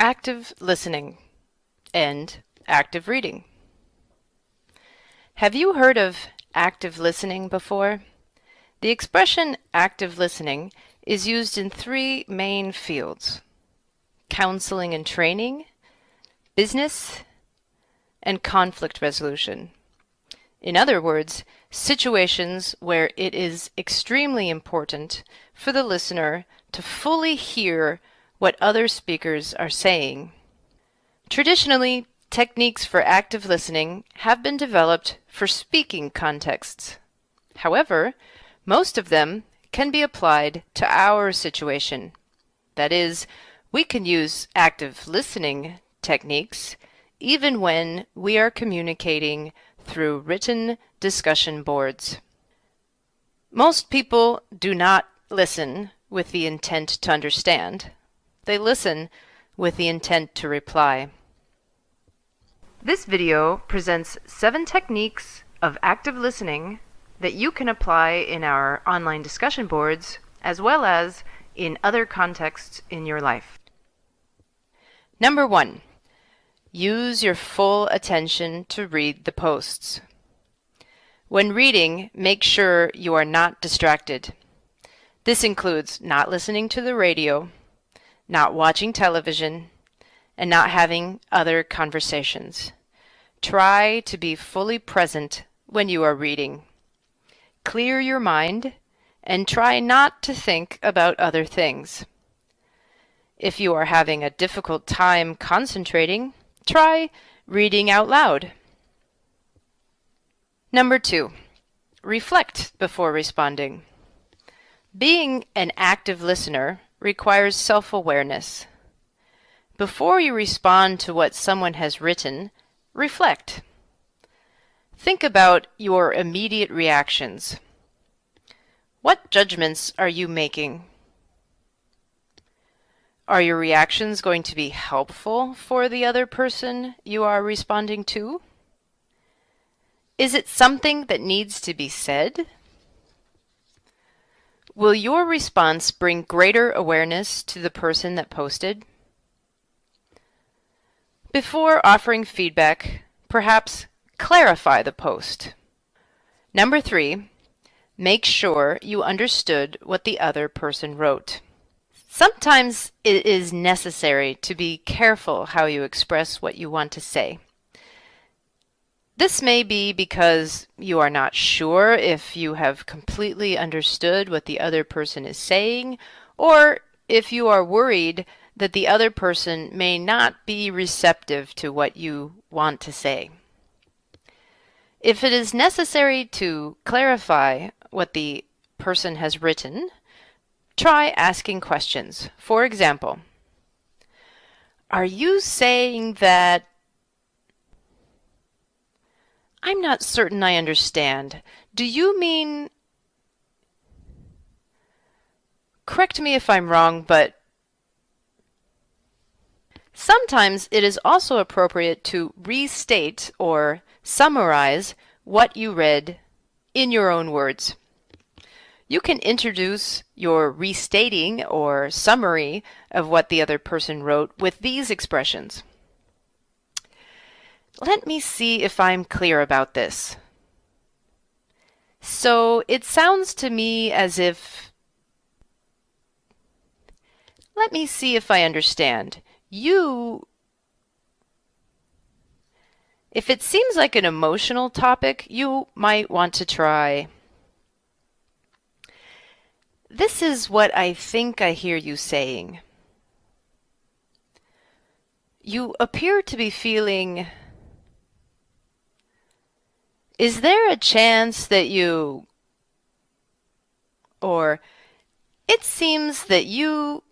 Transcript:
active listening and active reading. Have you heard of active listening before? The expression active listening is used in three main fields counseling and training, business, and conflict resolution. In other words, situations where it is extremely important for the listener to fully hear what other speakers are saying. Traditionally, techniques for active listening have been developed for speaking contexts. However, most of them can be applied to our situation. That is, we can use active listening techniques even when we are communicating through written discussion boards. Most people do not listen with the intent to understand. They listen with the intent to reply. This video presents seven techniques of active listening that you can apply in our online discussion boards as well as in other contexts in your life. Number one, use your full attention to read the posts. When reading, make sure you are not distracted. This includes not listening to the radio, not watching television, and not having other conversations. Try to be fully present when you are reading. Clear your mind and try not to think about other things. If you are having a difficult time concentrating, try reading out loud. Number two, reflect before responding. Being an active listener requires self-awareness. Before you respond to what someone has written, reflect. Think about your immediate reactions. What judgments are you making? Are your reactions going to be helpful for the other person you are responding to? Is it something that needs to be said? Will your response bring greater awareness to the person that posted? Before offering feedback, perhaps clarify the post. Number three, make sure you understood what the other person wrote. Sometimes it is necessary to be careful how you express what you want to say. This may be because you are not sure if you have completely understood what the other person is saying, or if you are worried that the other person may not be receptive to what you want to say. If it is necessary to clarify what the person has written, try asking questions. For example, are you saying that I'm not certain I understand. Do you mean... Correct me if I'm wrong, but sometimes it is also appropriate to restate or summarize what you read in your own words. You can introduce your restating or summary of what the other person wrote with these expressions. Let me see if I'm clear about this. So it sounds to me as if... Let me see if I understand. You... If it seems like an emotional topic, you might want to try... This is what I think I hear you saying. You appear to be feeling is there a chance that you or it seems that you